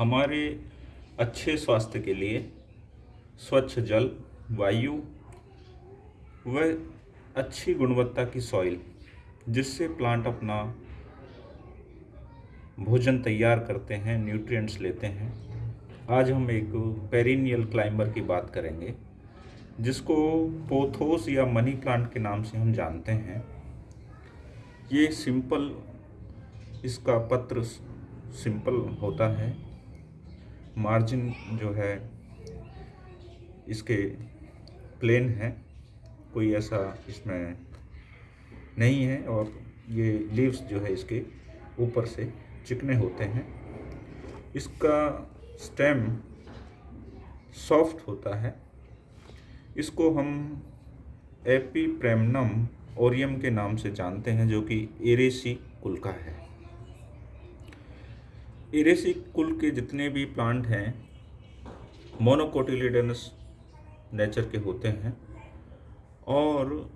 हमारे अच्छे स्वास्थ्य के लिए स्वच्छ जल, वायु व अच्छी गुणवत्ता की सॉइल जिससे प्लांट अपना भोजन तैयार करते हैं न्यूट्रिएंट्स लेते हैं। आज हम एक पेरिनियल क्लाइंबर की बात करेंगे, जिसको पोथोस या मनी प्लांट के नाम से हम जानते हैं। ये सिंपल इसका पत्र सिंपल होता है। मार्जिन जो है, इसके प्लेन है। कोई ऐसा इसमें नहीं है और ये लीव्स जो है इसके ऊपर से चिकने होते हैं। इसका स्टेम सॉफ्ट होता है। इसको हम एपी प्रेमनम ओरियम के नाम से जानते हैं, जो कि एरेसी कुल का है। एरेसी कुल के जितने भी प्लांट हैं मोनोकोटिलीडनस नेचर के होते हैं और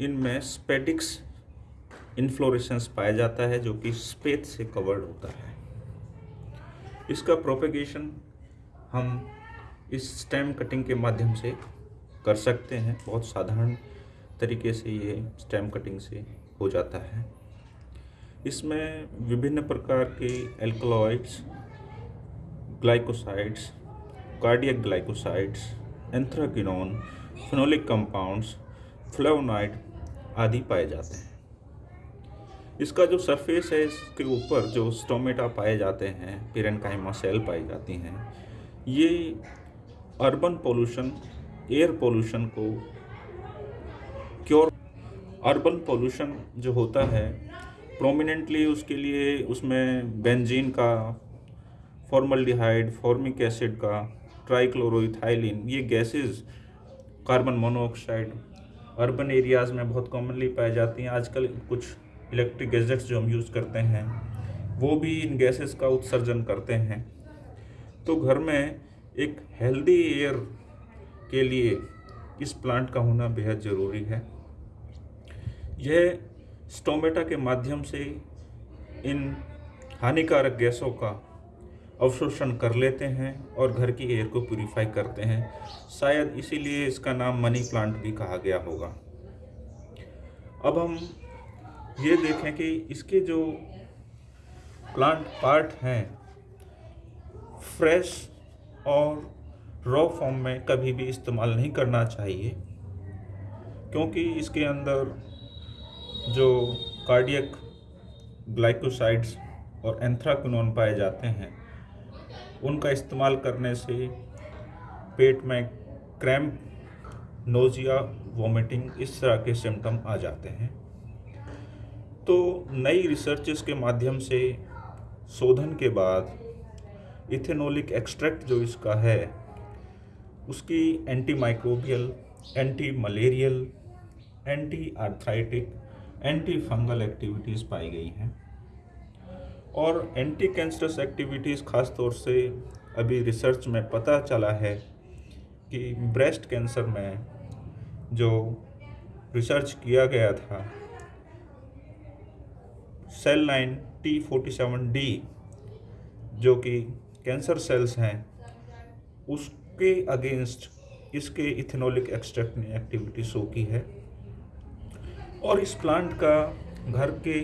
इनमें स्पेडिक्स इन्फ्लोरेसेंस पाया जाता है जो कि स्पेत से कवर्ड होता है। इसका प्रोपेगेशन हम इस स्टेम कटिंग के माध्यम से कर सकते हैं। बहुत साधारण तरीके से ये स्टेम कटिंग से हो जाता है। इसमें विभिन्न प्रकार के alkaloids glycosides cardiac glycosides anthraquinone phenolic compounds flavonoid आदि पाए जाते हैं। इसका जो सरफेस है, इसके ऊपर जो स्टोमेटा पाए जाते हैं पिरनकाइमा सेल पाई जाती हैं, ये अर्बन पोल्यूशन एयर पोल्यूशन को क्योर अर्बन पोल्यूशन जो होता है प्रोमिनेंटली उसके लिए उसमें बेंजीन का फॉर्मल्डिहाइड फॉर्मिक एसिड का ट्राइक्लोरोइथाइलिन ये gases carbon monoxide urban areas में बहुत कॉमनली पाई जाती हैं। आजकल कुछ इलेक्ट्रिक गैजेट्स जो हम यूज़ करते हैं, वो भी इन गैसेस का उत्सर्जन करते हैं। तो घर में एक हेल्दी एयर के लिए इस प्लांट का होना बेहद ज़रूरी है। यह स्टोमेटा के माध्यम से इन हानिकारक गैसों का अवशोषण कर लेते हैं और घर की एयर को प्यूरिफाई करते हैं। शायद इसीलिए इसका नाम मनी प्लांट भी कहा गया होगा। अब हम ये देखें कि इसके जो प्लांट पार्ट हैं फ्रेश और रॉ फॉर्म में कभी भी इस्तेमाल नहीं करना चाहिए, क्योंकि इसके अंदर जो कार्डियक ग्लाइकोसाइड्स और एंथ्राक्नोन पाए जाते हैं, उनका इस्तेमाल करने से पेट में क्रैम्प, नोजिया, वॉमिटिंग इस तरह के सिम्टम आ जाते हैं। तो नई रिसर्चेस के माध्यम से शोधन के बाद इथेनोलिक एक्सट्रैक्ट जो इसका है, उसकी antimicrobial antimalarial antiarthritic antifungal activities पाई गई हैं। और एंटी कैंसरस एक्टिविटीज़ ख़ास तौर से अभी रिसर्च में पता चला है कि ब्रेस्ट कैंसर में जो रिसर्च किया गया था cell line T forty seven D जो कि कैंसर सेल्स हैं, उसके अगेंस्ट इसके इथेनोलिक एक्सट्रैक्ट ने एक्टिविटी शो की है। और इस प्लांट का घर के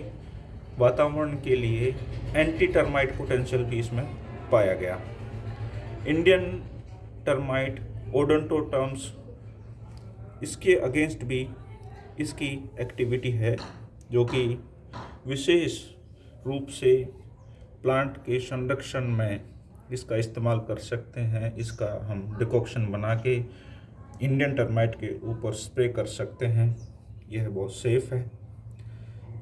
वातावरण के लिए एंटी टर्माइट पोटेंशियल भी इसमें पाया गया। इंडियन टर्माइट ओडोंटो टर्म्स इसके अगेंस्ट भी इसकी एक्टिविटी है, जो कि विशेष रूप से प्लांट के संरक्षण में इसका इस्तेमाल कर सकते हैं। इसका हम डिकॉक्शन बना के इंडियन टर्माइट के ऊपर स्प्रे कर सकते हैं। यह बहुत सेफ़ है।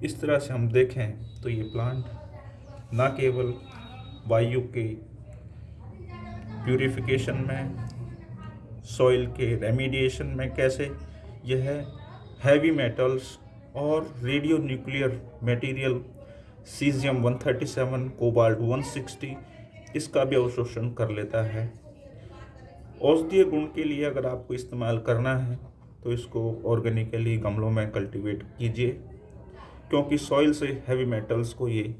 इस तरह से हम देखें तो ये प्लांट ना केवल वायु के प्यूरिफिकेशन में सॉइल के रेमिडिएशन में कैसे, यह हैवी मेटल्स और radio nuclear material caesium 137 cobalt 160 इसका भी अवशोषण कर लेता है। औषधीय गुण के लिए अगर आपको इस्तेमाल करना है तो इसको ऑर्गेनिकली गमलों में कल्टीवेट कीजिए, क्योंकि सॉइल से हैवी मेटल्स को ये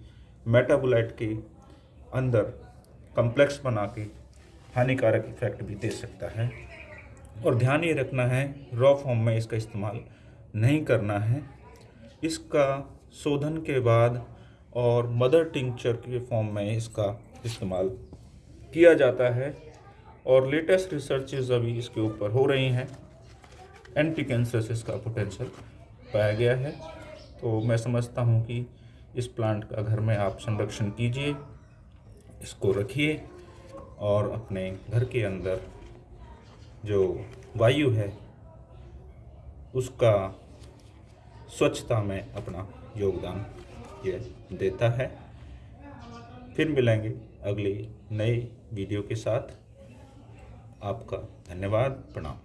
मेटाबोलाइट के अंदर कम्प्लेक्स बना के हानिकारक इफ़ेक्ट भी दे सकता है। और ध्यान ये रखना है रॉ फॉर्म में इसका इस्तेमाल नहीं करना है। इसका शोधन के बाद और मदर टिंचर के फॉर्म में इसका इस्तेमाल किया जाता है। और लेटेस्ट रिसर्चेज अभी इसके ऊपर हो रही हैं। एंटी कैंसर इसका पोटेंशियल पाया गया है। तो मैं समझता हूँ कि इस प्लांट का घर में आप संरक्षण कीजिए, इसको रखिए और अपने घर के अंदर जो वायु है, उसका स्वच्छता में अपना योगदान ये देता है। फिर मिलेंगे अगले नए वीडियो के साथ। आपका धन्यवाद, प्रणाम।